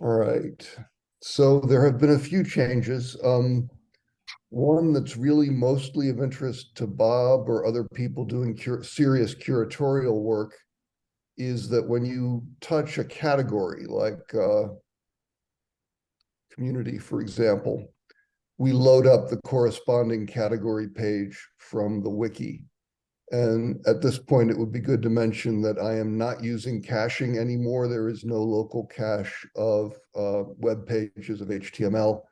All right. So there have been a few changes. Um, one that's really mostly of interest to Bob or other people doing cur serious curatorial work is that when you touch a category like uh, community, for example, we load up the corresponding category page from the wiki. And at this point, it would be good to mention that I am not using caching anymore. There is no local cache of uh, web pages of HTML.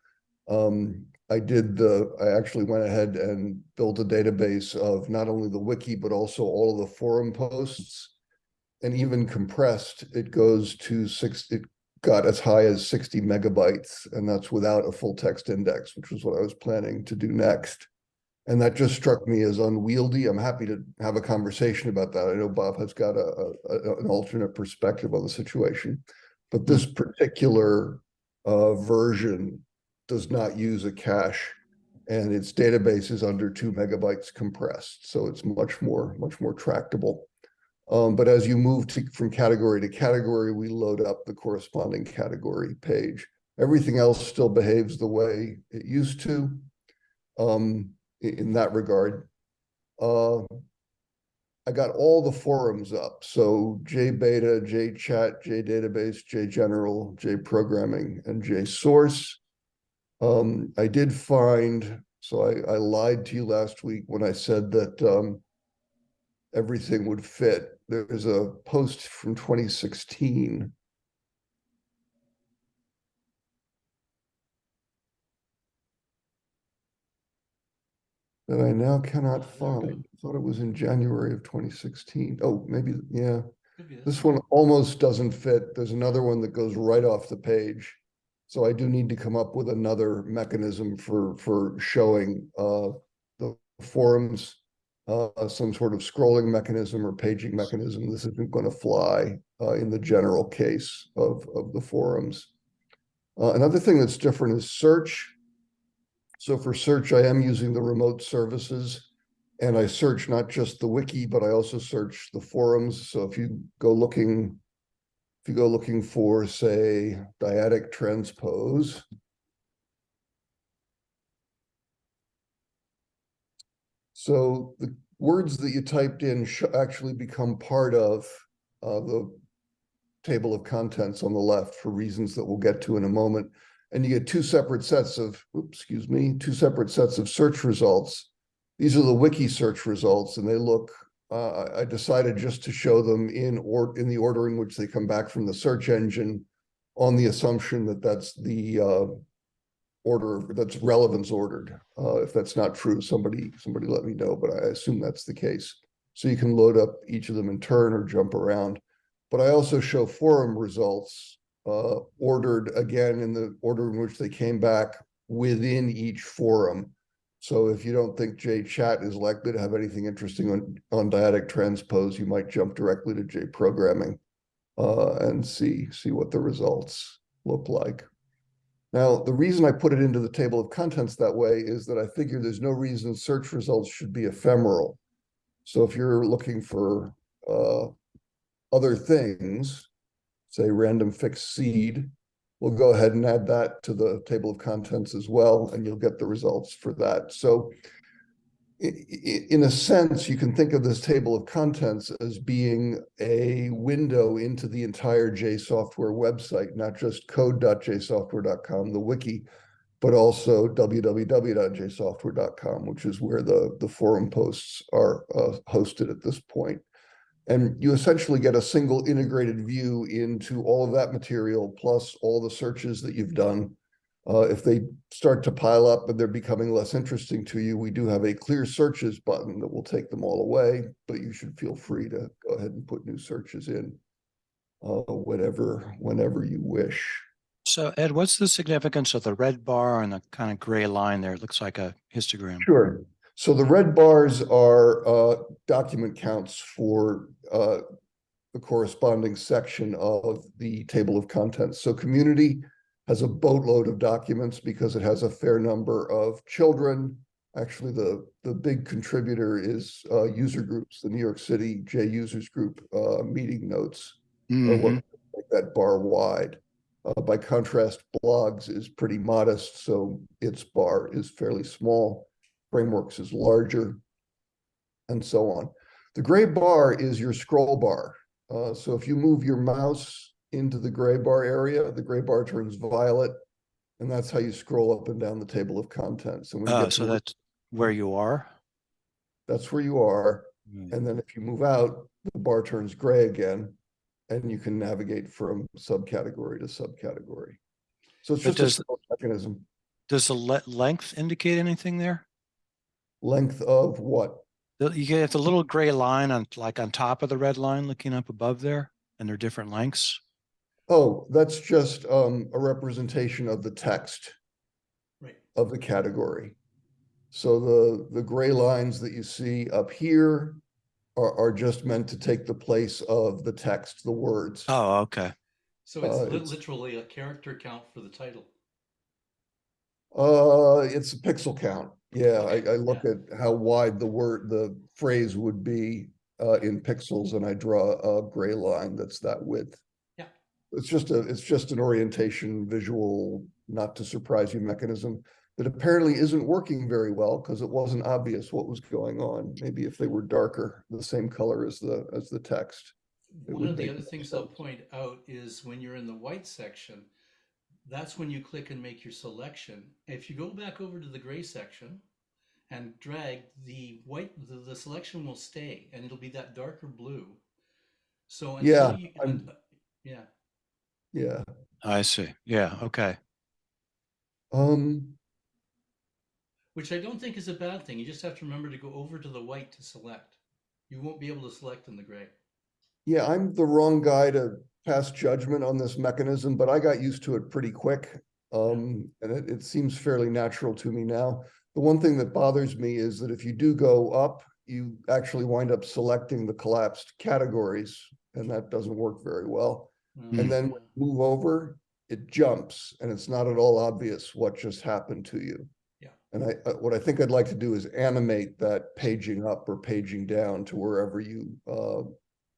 Um, I did the, I actually went ahead and built a database of not only the wiki, but also all of the forum posts. And even compressed, it goes to six, it got as high as 60 megabytes, and that's without a full text index, which was what I was planning to do next. And that just struck me as unwieldy. I'm happy to have a conversation about that. I know Bob has got a, a an alternate perspective on the situation, but this hmm. particular uh, version does not use a cache and its database is under two megabytes compressed. So it's much more, much more tractable. Um, but as you move to, from category to category, we load up the corresponding category page. Everything else still behaves the way it used to. Um, in that regard. Uh, I got all the forums up. So JBeta, JChat, JDatabase, JGeneral, JProgramming, and JSource. Um, I did find, so I, I, lied to you last week when I said that um, everything would fit. There's a post from 2016 that I now cannot find. I thought it was in January of 2016. Oh, maybe, yeah. This one almost doesn't fit. There's another one that goes right off the page. So I do need to come up with another mechanism for for showing uh, the forums, uh, some sort of scrolling mechanism or paging mechanism. This isn't going to fly uh, in the general case of, of the forums. Uh, another thing that's different is search. So for search, I am using the remote services and I search not just the wiki, but I also search the forums. So if you go looking, if you go looking for, say, dyadic transpose, so the words that you typed in actually become part of uh, the table of contents on the left for reasons that we'll get to in a moment and you get two separate sets of, oops, excuse me, two separate sets of search results. These are the wiki search results, and they look, uh, I decided just to show them in or in the order in which they come back from the search engine on the assumption that that's the uh, order that's relevance ordered. Uh, if that's not true, somebody somebody let me know, but I assume that's the case. So you can load up each of them in turn or jump around. But I also show forum results uh, ordered again in the order in which they came back within each forum. So if you don't think JChat is likely to have anything interesting on, on dyadic transpose, you might jump directly to JProgramming uh, and see, see what the results look like. Now, the reason I put it into the table of contents that way is that I figure there's no reason search results should be ephemeral. So if you're looking for uh, other things, say random fixed seed, we'll go ahead and add that to the table of contents as well, and you'll get the results for that. So in a sense, you can think of this table of contents as being a window into the entire JSoftware website, not just code.jsoftware.com, the wiki, but also www.jsoftware.com, which is where the, the forum posts are uh, hosted at this point. And you essentially get a single integrated view into all of that material, plus all the searches that you've done. Uh, if they start to pile up and they're becoming less interesting to you, we do have a clear searches button that will take them all away, but you should feel free to go ahead and put new searches in uh, whenever, whenever you wish. So Ed, what's the significance of the red bar and the kind of gray line there? It looks like a histogram. Sure. So the red bars are uh, document counts for uh, the corresponding section of the table of contents. So community has a boatload of documents because it has a fair number of children. Actually, the, the big contributor is uh, user groups, the New York City J users group uh, meeting notes, mm -hmm. what, that bar wide. Uh, by contrast, blogs is pretty modest, so its bar is fairly small. Frameworks is larger. And so on. The gray bar is your scroll bar. Uh, so if you move your mouse into the gray bar area, the gray bar turns violet. And that's how you scroll up and down the table of contents. And Oh, so that's where you are? that's where you are. Hmm. And then if you move out, the bar turns gray again. And you can navigate from subcategory to subcategory. So it's But just a does- scroll mechanism. Does the le- length indicate anything there? Length of what? The- You get the little gray line on, like on top of the red line looking up above there, and they're different lengths? Oh, that's just um a representation of the text Right. of the category. So the the gray lines that you see up here are are just meant to take the place of the text, the words. Oh, okay. So it's Uh, li- it's- literally a character count for the title. Uh, it's a pixel count. Yeah, I, I look at how wide the word, the phrase would be uh, in pixels and I draw a gray line that's that width. Yeah. It's just a, it's just an orientation visual, not to surprise you mechanism that apparently isn't working very well because it wasn't obvious what was going on. Maybe if they were darker, the same color as the, as the text. One of the other things I'll point out is when you're in the white section, that's when you click and make your selection. If you go back over to the gray section and drag the white, the, the selection will stay and it'll be that darker blue. So Yeah, you, I'm- un- yeah, Yeah. I see. Yeah, okay. Um, which I don't think is a bad thing. You just have to remember to go over to the white to select. You won't be able to select in the gray. Yeah, I'm the wrong guy to pass judgment on this mechanism, but I got used to it pretty quick. Um, and it, it seems fairly natural to me now. The one thing that bothers me is that if you do go up, you actually wind up selecting the collapsed categories, and that doesn't work very well. Mm. And then when you move over, it jumps, and it's not at all obvious what just happened to you. Yeah. And I, uh, what I think I'd like to do is animate that paging up or paging down to wherever you, uh,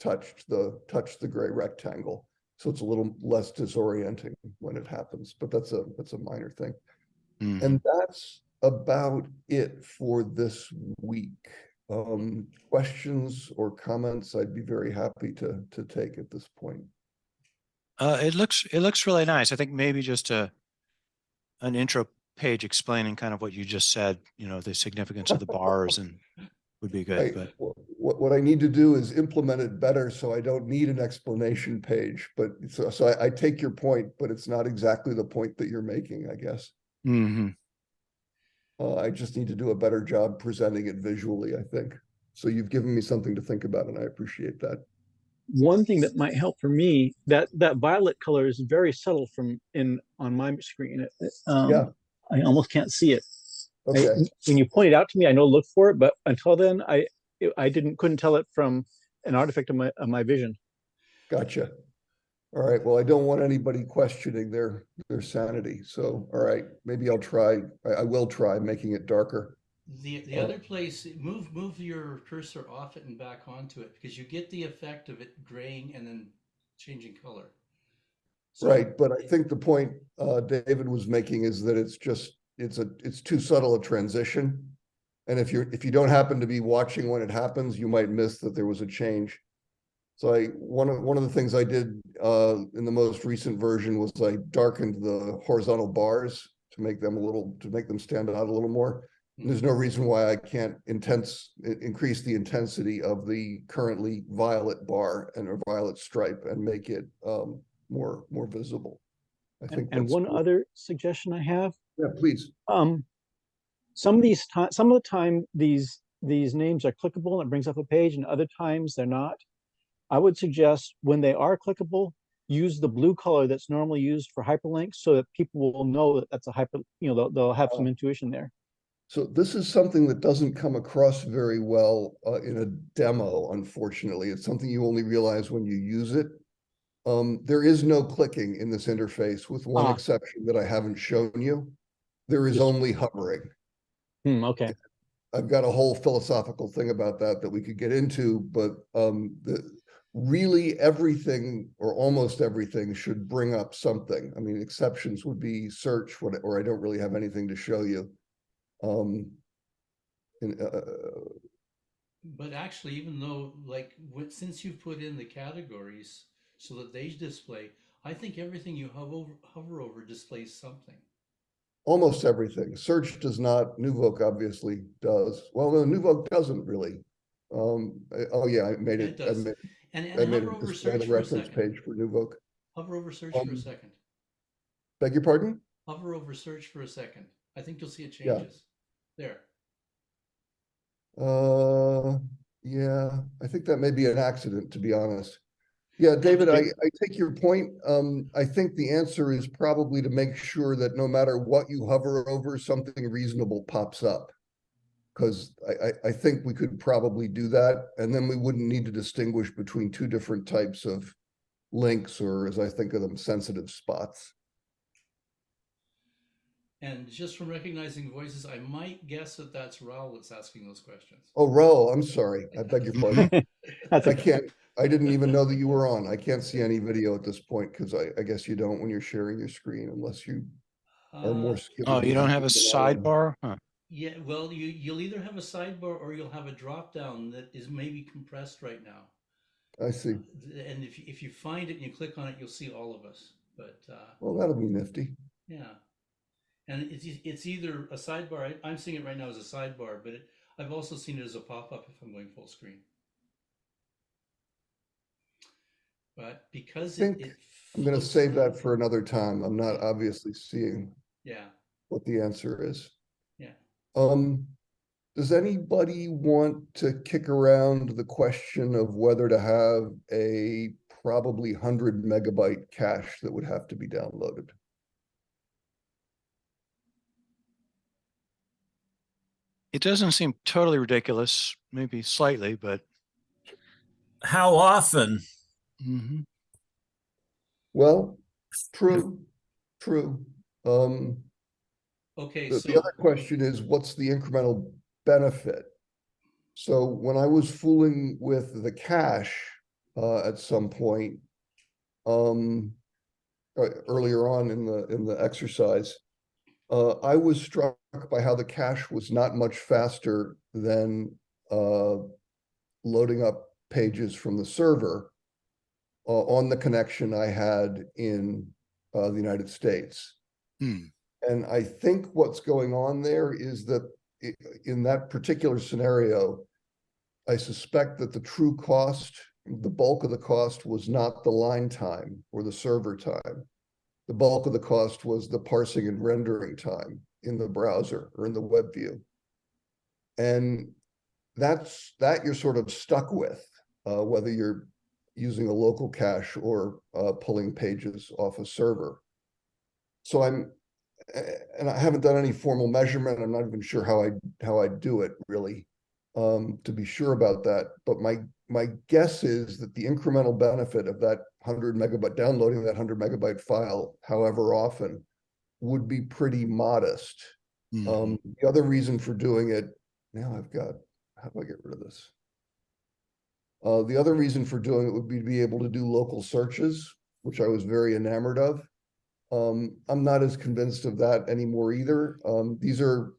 touched the, touched the gray rectangle. So it's a little less disorienting when it happens, but that's a, that's a minor thing. Mhm. And that's about it for this week. Um, questions or comments, I'd be very happy to, to take at this point. Uh, it looks, it looks really nice. I think maybe just a, an intro page explaining kind of what you just said, you know, the significance of the bars and would be I, good, but what, what I need to do is implement it better, so I don't need an explanation page, but so, so I, I take your point, but it's not exactly the point that you're making, I guess. Mhm. Uh, I just need to do a better job presenting it visually, I think. So you've given me something to think about and I appreciate that. one thing that might help for me that that violet color is very subtle from in on my screen It- it, um, Yeah. i almost can't see it I- Okay, when you point it out to me i know look for it but until then i it- i didn't couldn't tell it from an artifact of my of my vision gotcha. All right, well, I don't want anybody questioning their, their sanity, so, all right, maybe I'll try, I, I will try making it darker. The the Oh. other place, move move your cursor off it and back onto it because you get the effect of it graying and then changing color. So- Right, but I think the point uh David was making is that it's just, it's a, it's too subtle a transition. And if you're, if you don't happen to be watching when it happens, you might miss that there was a change. So I, one of, one of the things I did uh in the most recent version was I darkened the horizontal bars to make them a little, to make them stand out a little more. And There's no reason why I can't intense, increase the intensity of the currently violet bar and a violet stripe and make it um more, more visible. I and, think. and that's one cool. other suggestion i have Yeah, please. um some of these some of the time these these names are clickable and it brings up a page and other times they're not i would suggest when they are clickable use the blue color that's normally used for hyperlinks so that people will know that that's a hyper you know they'll, they'll have some Oh. intuition there So this is something that doesn't come across very well uh, in a demo, unfortunately. It's something you only realize when you use it. Um, there is no clicking in this interface with one Ah. exception that I haven't shown you. There is only hovering. Hmm, okay I've got a whole philosophical thing about that that we could get into, but um, the, really everything or almost everything should bring up something. I mean, exceptions would be search, what, or I don't really have anything to show you. Um, and, uh, But actually, even though, like, what, since you've put in the categories so that they display, I think everything you hover over, hover over displays something. Almost everything. Search does not, NuVoc obviously does. Well, no, NuVoc doesn't really. Um, I- oh yeah, I made It it, I does. made, And, I made over display search the for a reference page for NuVoc. Hover over search for a Um, second. Beg your pardon? Hover over search for a second. I think you'll see it changes. Yeah. changes. There. Uh, yeah, I think that may be an accident, to be honest. Yeah, David, I, I take your point. Um, I think the answer is probably to make sure that no matter what you hover over, something reasonable pops up. Cause I, I, I think we could probably do that, and then we wouldn't need to distinguish between two different types of links, or as I think of them, sensitive spots. And just from recognizing voices, I might guess that that's Raul that's asking those questions. Oh, Raul, I'm sorry. I beg your pardon. That's I can't, I didn't even know that you were on. I can't see any video at this point because I, I guess you don't when you're sharing your screen unless you are Uh, more skilled. Oh, you don't have a than I am. sidebar? Huh. Yeah, well, you, you'll either have a sidebar or you'll have a drop down that is maybe compressed right now. I see. And if, you- if you find it and you click on it, you'll see all of us. But uh, Well, that'll be nifty. yeah. And it's, e- it's either a sidebar, I, I'm seeing it right now as a sidebar, but it, I've also seen it as a pop-up if I'm going full screen. But because it, think it I'm gonna save that for another time. I'm not obviously seeing Yeah, what the answer is. yeah. Um, does anybody want to kick around the question of whether to have a probably hundred megabyte cache that would have to be downloaded? It doesn't seem totally ridiculous, maybe slightly, but How often? Mhm. Well, true, true. Um, Okay, The, so the other question is, what's the incremental benefit? So when I was fooling with the cache, uh, at some point, um, uh, earlier on in the, in the exercise, uh, I was struck by how the cache was not much faster than, uh, loading up pages from the server, uh, on the connection I had in, uh, the United States. Hmm. And I think what's going on there is that in that particular scenario, I suspect that the true cost, the bulk of the cost was not the line time or the server time. The bulk of the cost was the parsing and rendering time in the browser or in the web view. And that's, that you're sort of stuck with, uh, whether you're using a local cache or, uh, pulling pages off a server. So I'm, and I haven't done any formal measurement. I'm not even sure how I, how I do it really. Um, to be sure about that, but my, my guess is that the incremental benefit of that hundred megabyte, downloading that hundred megabyte file, however often. Would be pretty modest. Mhm. Um, the other reason for doing it, now I've got, how do I get rid of this? Uh, the other reason for doing it would be to be able to do local searches, which I was very enamored of. Um, I'm not as convinced of that anymore either. Um, these are,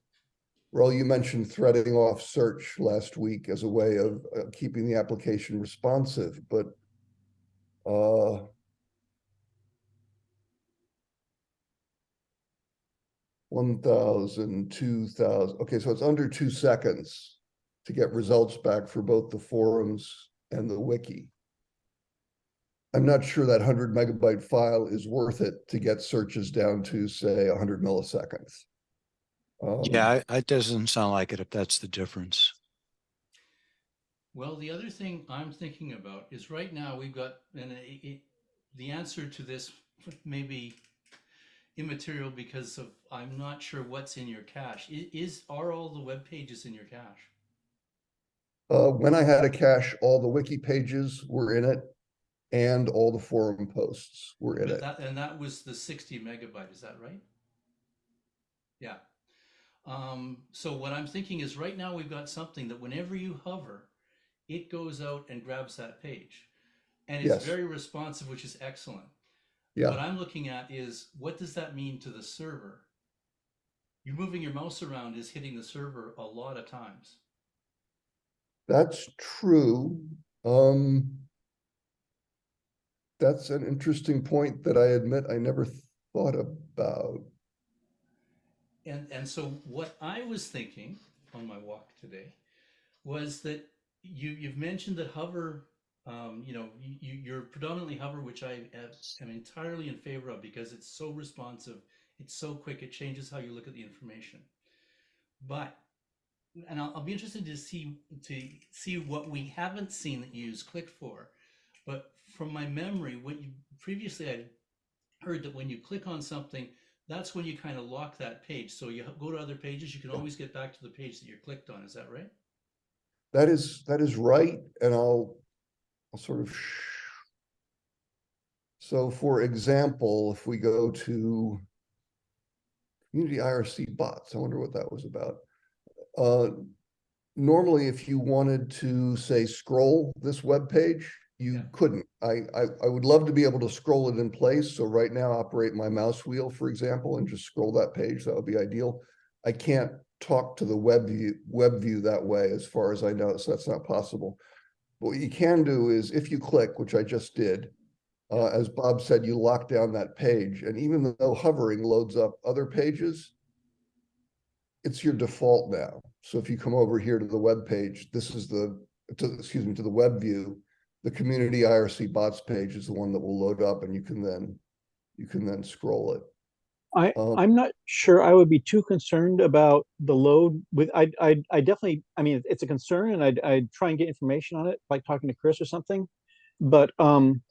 well, you mentioned threading off search last week as a way of uh, keeping the application responsive, but uh, one thousand, two thousand, okay, so it's under two seconds to get results back for both the forums and the wiki. I'm not sure that hundred megabyte file is worth it to get searches down to, say, hundred milliseconds. Um, Yeah, I- it doesn't sound like it if that's the difference. Well, the other thing I'm thinking about is right now we've got, and it, it, the answer to this may be immaterial because of, I'm not sure what's in your cache. I- Is, are all the web pages in your cache? Uh, when I had a cache, all the wiki pages were in it and all the forum posts were in it. that, and that was the sixty megabyte, is that right? Yeah. Um, so what I'm thinking is right now we've got something that whenever you hover, it goes out and grabs that page. And it's Yes. very responsive, which is excellent. Yeah. What I'm looking at is what does that mean to the server? You moving your mouse around is hitting the server a lot of times. That's true. Um. That's an interesting point that I admit I never thought about. And and so what I was thinking on my walk today was that you you've mentioned that hover, um, you know, you, you- you're predominantly hover, which I am entirely in favor of because it's so responsive, it's so quick, it changes how you look at the information. But and I'll, I'll be interested to see to see what we haven't seen that you use click for. But from my memory, what you previously I heard that when you click on something, that's when you kind of lock that page. So you go to other pages, you can always get back to the page that you're clicked on. Is that right? That is, that is right, and I'll, I'll sort of. So for example, if we go to. Community IRC bots, I wonder what that was about. Uh, normally, if you wanted to say scroll this web page, you Yeah. couldn't. I, I, I would love to be able to scroll it in place. So right now, operate my mouse wheel, for example, and just scroll that page. That would be ideal. I can't talk to the web view, web view that way, as far as I know, so that's not possible. But what you can do is if you click, which I just did, uh, as Bob said, you lock down that page, and even though hovering loads up other pages, it's your default now. So if you come over here to the web page, this is the, to, excuse me, to the web view, the community IRC bots page is the one that will load up and you can then, you can then scroll it. I, Um, I'm not sure I would be too concerned about the load with, I, I, I definitely, I mean, it's a concern and I'd, I'd try and get information on it, like talking to Chris or something. But, um,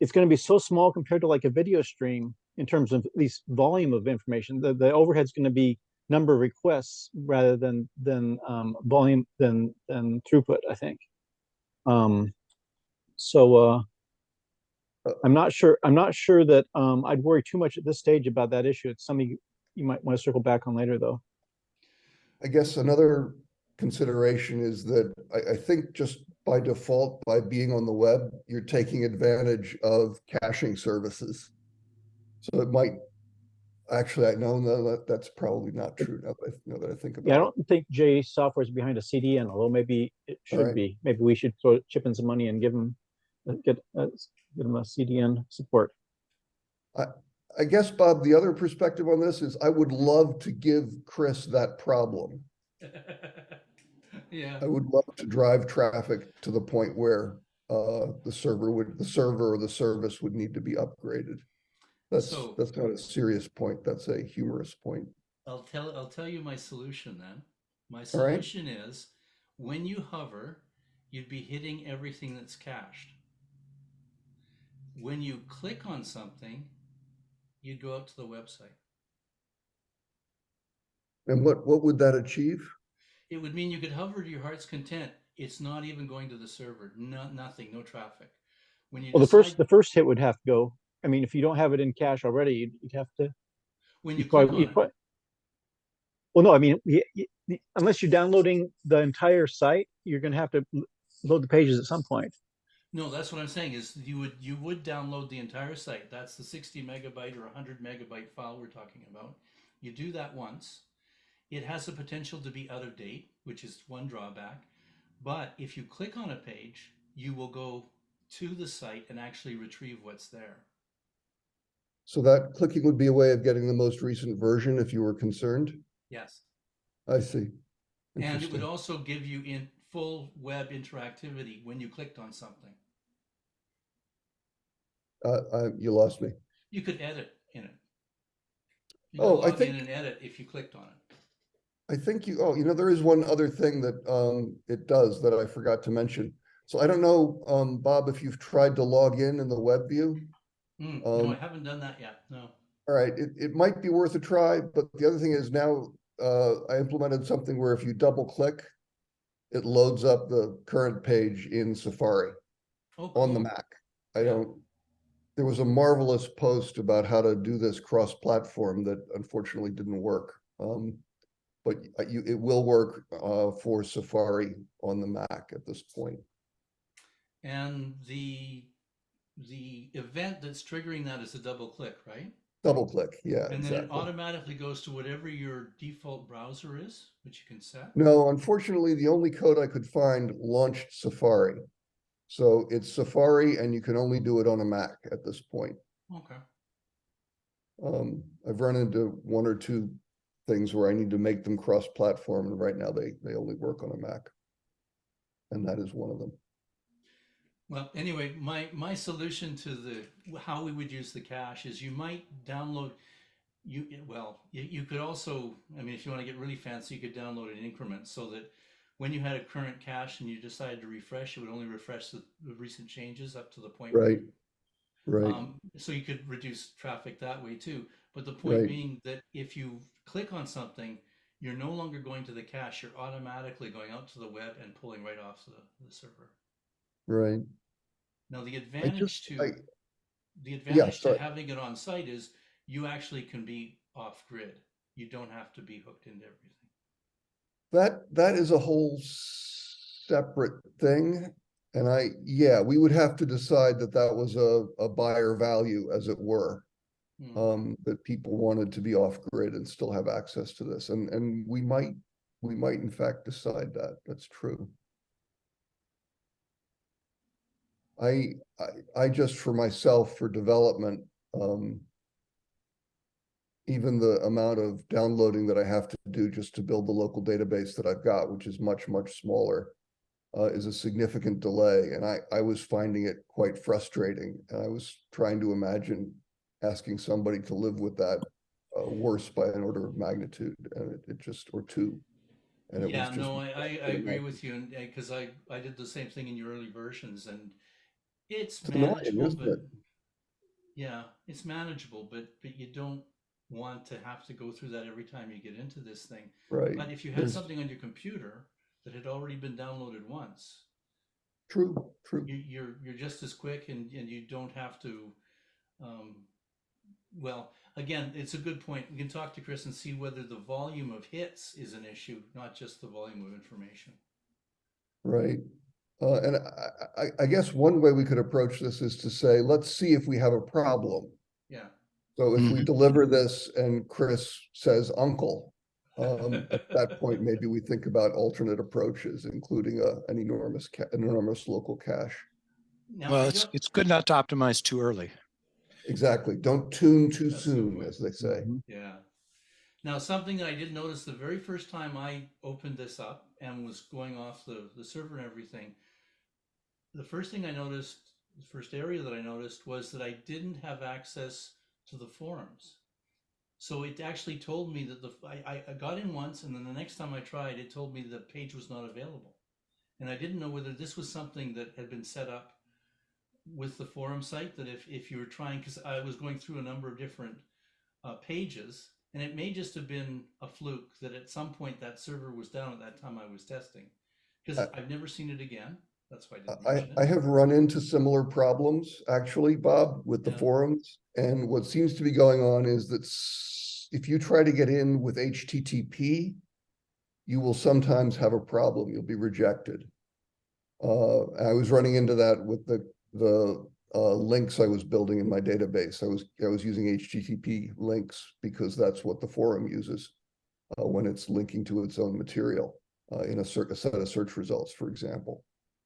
it's gonna be so small compared to like a video stream in terms of at least volume of information. The, the overhead's gonna be number of requests rather than, than, um, volume, than, than throughput, I think. Um, so, uh, I'm not sure, I'm not sure that, um, I'd worry too much at this stage about that issue. It's something you- you might want to circle back on later, though. I guess another consideration is that I, I think just by default, by being on the web, you're taking advantage of caching services. So it might, actually, I know, no, that, that's probably not true now that I, now that I think about it. Yeah, I don't think J Software is behind a CDN, although maybe it should Alright. be. Maybe we should throw, chip in some money and give them, get, uh, give them a CDN support. I guess, Bob, the other perspective on this is I would love to give Chris that problem. yeah. I would love to drive traffic to the point where uh the server would, the server or the service would need to be upgraded. That's, So- that's not a serious point. That's a humorous point. I'll tell I'll tell you my solution then. My All right. solution is when you hover, you'd be hitting everything that's cached. When you click on something, you'd go out to the website. And what, what would that achieve? It would mean you could hover to your heart's content. It's not even going to the server. No, nothing, no traffic. When you Well, the first, the first hit would have to go. I mean, if you don't have it in cache already, you'd, you'd have to. when you you'd click probably- on you'd it, Well, no, I mean, y- y- y- unless you're downloading the entire site, you're gonna have to l- load the pages at some point. No, that's what I'm saying is you would you would download the entire site. That's the 60 megabyte or 100 megabyte file we're talking about. You do that once. It has the potential to be out of date, which is one drawback. But if you click on a page, you will go to the site and actually retrieve what's there. So that clicking would be a way of getting the most recent version if you were concerned? Yes. I see. And it would also give you in full web interactivity when you clicked on something. Uh, uh, you lost me. You could edit in it. You Oh, I think in and edit if you clicked on it. I think you, oh, you know, there is one other thing that um it does that I forgot to mention. So I don't know, um, Bob, if you've tried to log in in the web view. Hmm, no, I Um, haven't done that yet. No. All right, it, it might be worth a try, but the other thing is now, uh, I implemented something where if you double click, it loads up the current page in Safari Oh, on the cool. Mac. I don't, there was a marvelous post about how to do this cross-platform that unfortunately didn't work. Um, but you, it will work, uh, for Safari on the Mac at this point. And the the event that's triggering that is a double click, right? Double click, yeah, And then it automatically goes to whatever your default browser is, which you can set. No, unfortunately, the only code I could find launched Safari. So it's Safari and you can only do it on a Mac at this point. Okay. Um, I've run into one or two things where I need to make them cross-platform and right now they, they only work on a Mac. And that is one of them. Well, anyway, my my solution to the how we would use the cache is you might download you well you, you could also I mean if you want to get really fancy you could download in increments so that when you had a current cache and you decided to refresh it would only refresh the, the recent changes up to the point Right. you- Right, Um, so you could reduce traffic that way too. But the point Right. being that if you click on something, you're no longer going to the cache. You're automatically going out to the web and pulling right off the, the server. Right. Now the advantage just, to I, the advantage to having it on site is you actually can be off grid. You don't have to be hooked into everything. that, that is a whole separate thing. And I, yeah, we would have to decide that that was a, a buyer value, as it were. Hmm. um, that people wanted to be off grid and still have access to this. And, and we might, we might in fact decide that. That's true. I, I, I just for myself, for development, um, even the amount of downloading that I have to do just to build the local database that I've got, which is much, much smaller, uh, is a significant delay. And I, I was finding it quite frustrating. And I was trying to imagine asking somebody to live with that uh, worse by an order of magnitude and it, it just, or two. And it yeah, was just. no, I, I, I agree with you, and because I, I did the same thing in your early versions, and it's It's manageable, but it? yeah, it's manageable, but but you don't want to have to go through that every time you get into this thing. Right, But if you had There's- something on your computer that had already been downloaded once, true, true. you, you're you're just as quick, and and you don't have to. Um, well, again, it's a good point. We can talk to Chris and see whether the volume of hits is an issue, not just the volume of information. Right. Uh, and I, I, I guess one way we could approach this is to say, let's see if we have a problem. Yeah. So if we Mhm. deliver this and Chris says uncle, um, at that point, maybe we think about alternate approaches, including a, an enormous, an enormous local cache. Now, Well, it's, it's good not to optimize too early. Exactly. Don't tune too That's soon, as they say. Mhm. Yeah. Now, something that I did notice the very first time I opened this up and was going off the, the server and everything, the first thing I noticed, the first area that I noticed was that I didn't have access to the forums. So it actually told me that the I, I- got in once and then the next time I tried, it told me the page was not available. And I didn't know whether this was something that had been set up with the forum site that if, if you were trying, because I was going through a number of different uh, pages, and it may just have been a fluke that at some point that server was down at that time I was testing, because Uh, I've never seen it again. That's why I didn't I, mention I it. have run into similar problems, actually, Bob, with the Yeah. forums. And what seems to be going on is that s- if you try to get in with HTTP, you will sometimes have a problem. You'll be rejected. Uh, I was running into that with the, the, uh, links I was building in my database. I was, I was using HTTP links because that's what the forum uses uh, when it's linking to its own material, uh, in a cer- a set of search results, for example.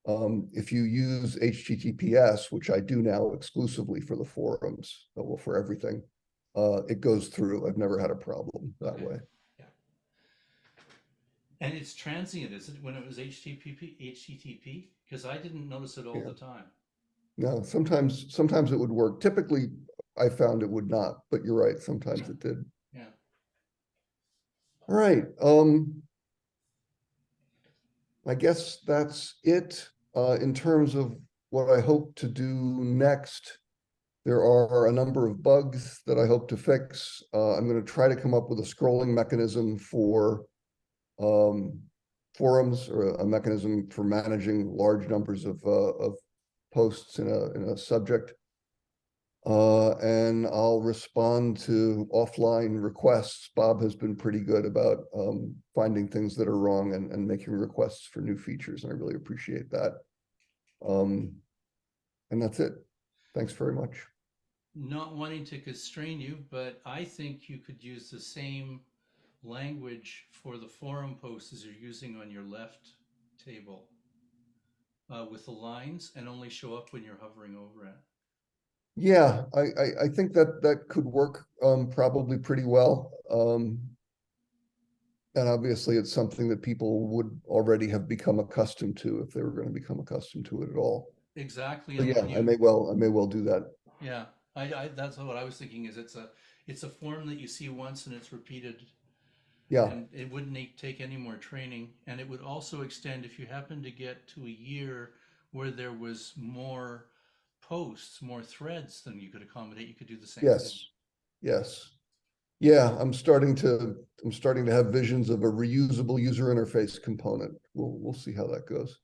Um, if you use HTTPS, which I do now exclusively for the forums, uh, well, for everything, uh, it goes through. I've never had a problem that Okay. way. And it's transient, is it, when it was HTTP, HTTP? Because I didn't notice it all Yeah. the time. No, sometimes, sometimes it would work. Typically, I found it would not, but you're right, sometimes it did. Yeah. All right, um. I guess that's it, uh, in terms of what I hope to do next. There are a number of bugs that I hope to fix. Uh, I'm gonna try to come up with a scrolling mechanism for. Um, forums or a mechanism for managing large numbers of, uh, of posts in a, in a subject. Uh, and I'll respond to offline requests. Bob has been pretty good about, um, finding things that are wrong and, and making requests for new features, and I really appreciate that. Um, and that's it. Thanks very much. Not wanting to constrain you, but I think you could use the same language for the forum posts as you're using on your left table. Uh, with the lines and only show up when you're hovering over it. Yeah, I, I, I think that that could work, um, probably pretty well. Um, and obviously it's something that people would already have become accustomed to if they were going to become accustomed to it at all. Exactly. So yeah, when I may well, I may well do that. Yeah, I, I, that's what I was thinking is it's a, it's a form that you see once and it's repeated. Yeah, And it wouldn't take any more training, and it would also extend if you happen to get to a year where there was more posts, more threads than you could accommodate, you could do the same thing. yes, yes. Yeah, I'm starting to, I'm starting to have visions of a reusable user interface component. We'll, we'll see how that goes.